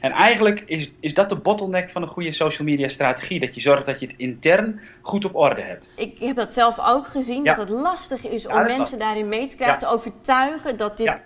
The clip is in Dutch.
En eigenlijk is, is dat de bottleneck van een goede social media strategie. Dat je zorgt dat je het intern goed op orde hebt. Ik heb dat zelf ook gezien, Ja. dat het lastig is om Ja, mensen daarin mee te krijgen, Ja. te overtuigen dat dit echt